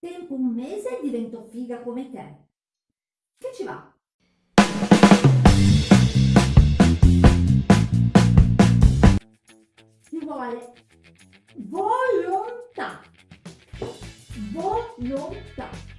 Tempo un mese e divento figa come te. Che ci va? Ci vuole volontà. Volontà.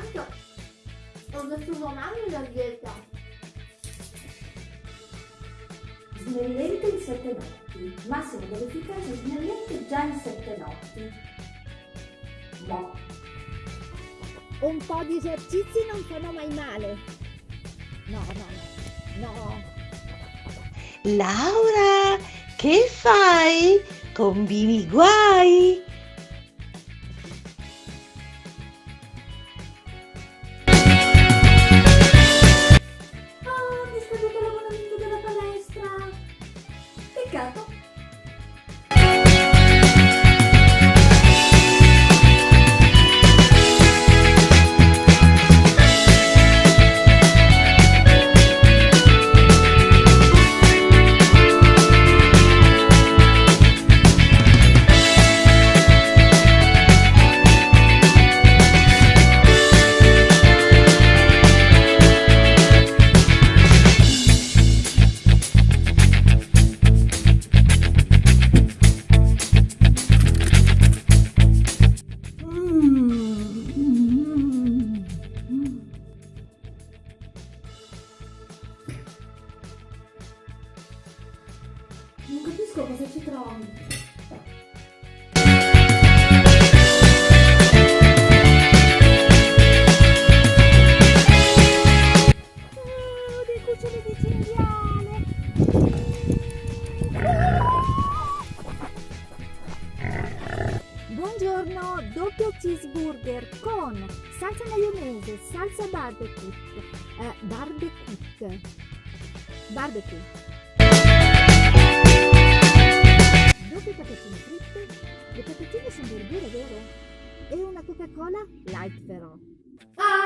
Tanto ho messo un anno la dieta. Snellente in sette notti. Massimo dell'efficacia snellente già in sette notti. Boh. Un po' di esercizi non fanno mai male. No, no, no. No. Laura, che fai? Combini guai? がとう Non capisco cosa ci trovi. Buongiorno, doppio cheeseburger con salsa maionese, salsa barbecue, eh, barbecue, barbecue, corner, light fell on. Ah!